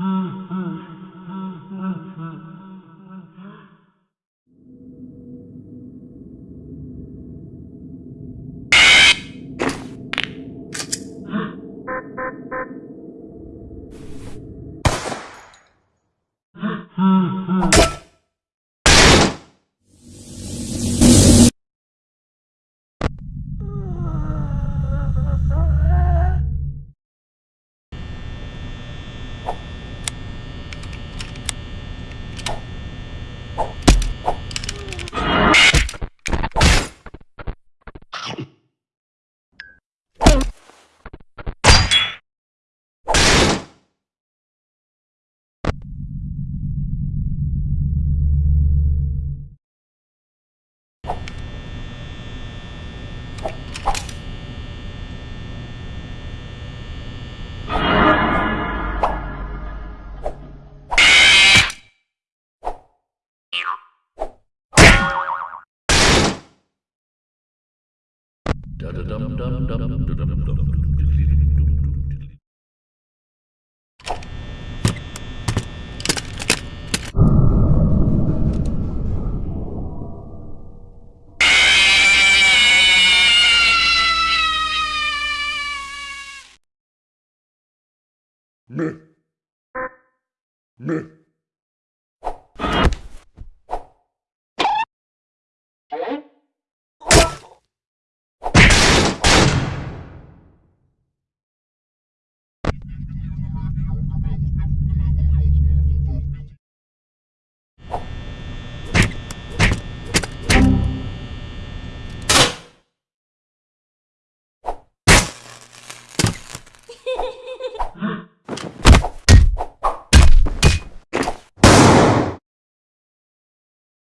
Mm-hmm. Meh. Meh.